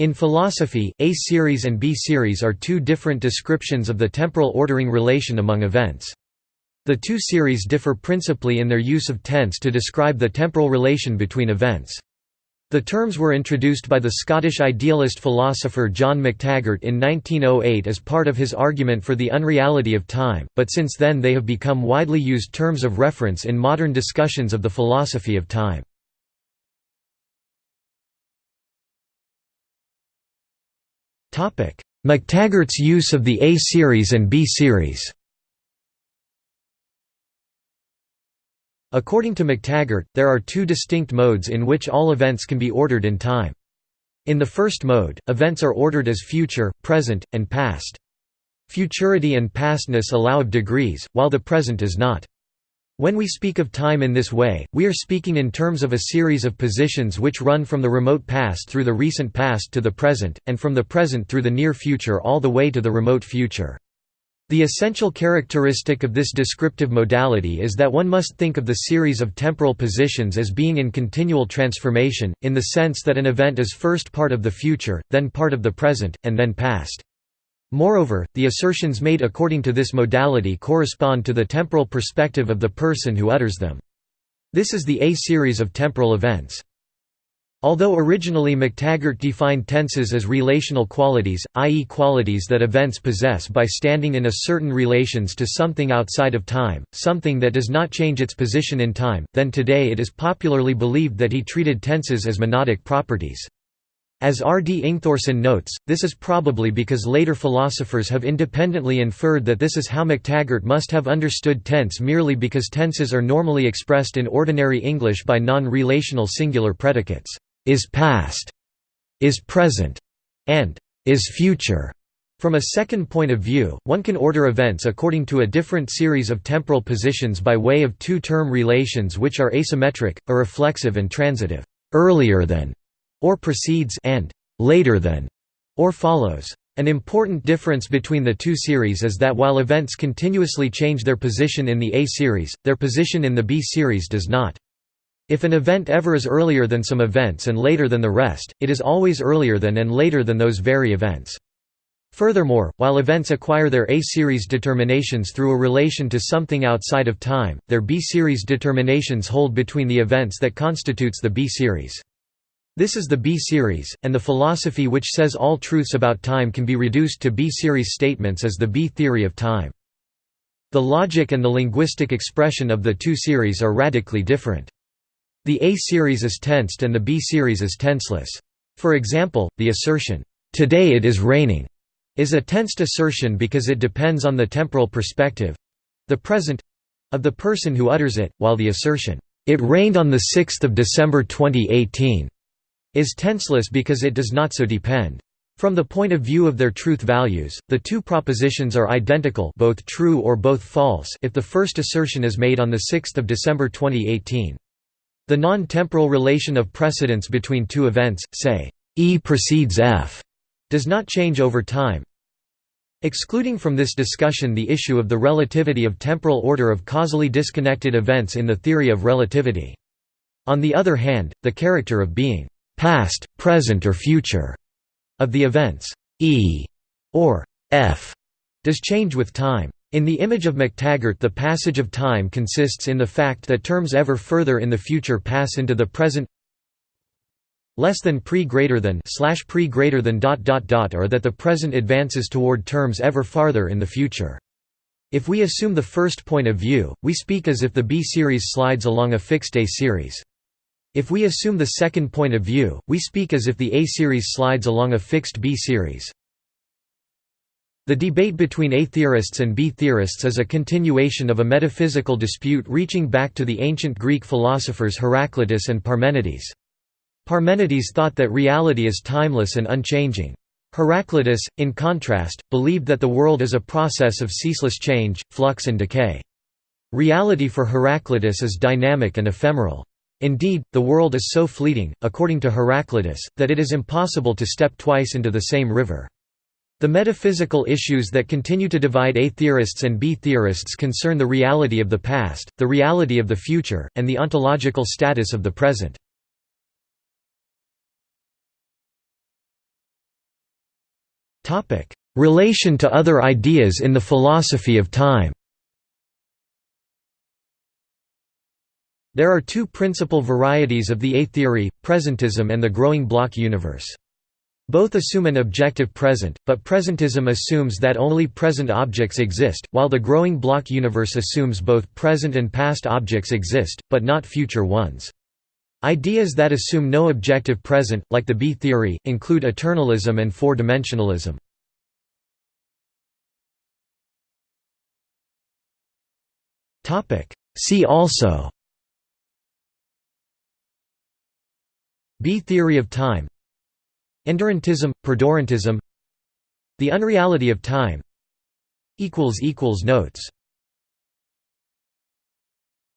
In philosophy, A-series and B-series are two different descriptions of the temporal ordering relation among events. The two series differ principally in their use of tense to describe the temporal relation between events. The terms were introduced by the Scottish idealist philosopher John McTaggart in 1908 as part of his argument for the unreality of time, but since then they have become widely used terms of reference in modern discussions of the philosophy of time. McTaggart's use of the A-series and B-series According to McTaggart, there are two distinct modes in which all events can be ordered in time. In the first mode, events are ordered as future, present, and past. Futurity and pastness allow of degrees, while the present is not. When we speak of time in this way, we are speaking in terms of a series of positions which run from the remote past through the recent past to the present, and from the present through the near future all the way to the remote future. The essential characteristic of this descriptive modality is that one must think of the series of temporal positions as being in continual transformation, in the sense that an event is first part of the future, then part of the present, and then past. Moreover, the assertions made according to this modality correspond to the temporal perspective of the person who utters them. This is the A-series of temporal events. Although originally McTaggart defined tenses as relational qualities, i.e. qualities that events possess by standing in a certain relations to something outside of time, something that does not change its position in time, then today it is popularly believed that he treated tenses as monadic properties. As R. D. Ingthorsson notes, this is probably because later philosophers have independently inferred that this is how McTaggart must have understood tense merely because tenses are normally expressed in ordinary English by non-relational singular predicates, is past, is present, and is future. From a second point of view, one can order events according to a different series of temporal positions by way of two-term relations which are asymmetric, a reflexive and transitive, earlier than, or precedes and later than, or follows. An important difference between the two series is that while events continuously change their position in the A series, their position in the B series does not. If an event ever is earlier than some events and later than the rest, it is always earlier than and later than those very events. Furthermore, while events acquire their A-series determinations through a relation to something outside of time, their B-series determinations hold between the events that constitutes the B-series. This is the B-series, and the philosophy which says all truths about time can be reduced to B-series statements is the B-theory of time. The logic and the linguistic expression of the two series are radically different. The A-series is tensed and the B-series is tenseless. For example, the assertion, "'Today it is raining' is a tensed assertion because it depends on the temporal perspective—the present—of the person who utters it, while the assertion, "'It rained on 6 December 2018' is tenseless because it does not so depend. From the point of view of their truth values, the two propositions are identical both true or both false if the first assertion is made on 6 December 2018. The non-temporal relation of precedence between two events, say, E precedes F, does not change over time. Excluding from this discussion the issue of the relativity of temporal order of causally disconnected events in the theory of relativity. On the other hand, the character of being past, present or future of the events e or f does change with time. In the image of McTaggart the passage of time consists in the fact that terms ever further in the future pass into the present less than pre greater than slash pre greater than dot dot dot or that the present advances toward terms ever farther in the future. If we assume the first point of view, we speak as if the B series slides along a fixed A series. If we assume the second point of view, we speak as if the A series slides along a fixed B series. The debate between A theorists and B theorists is a continuation of a metaphysical dispute reaching back to the ancient Greek philosophers Heraclitus and Parmenides. Parmenides thought that reality is timeless and unchanging. Heraclitus, in contrast, believed that the world is a process of ceaseless change, flux and decay. Reality for Heraclitus is dynamic and ephemeral. Indeed, the world is so fleeting, according to Heraclitus, that it is impossible to step twice into the same river. The metaphysical issues that continue to divide A theorists and B theorists concern the reality of the past, the reality of the future, and the ontological status of the present. Relation to other ideas in the philosophy of time There are two principal varieties of the A-theory, presentism and the growing block universe. Both assume an objective present, but presentism assumes that only present objects exist, while the growing block universe assumes both present and past objects exist, but not future ones. Ideas that assume no objective present, like the B-theory, include eternalism and four-dimensionalism. See also B theory of time Endurantism, perdurantism The unreality of time Notes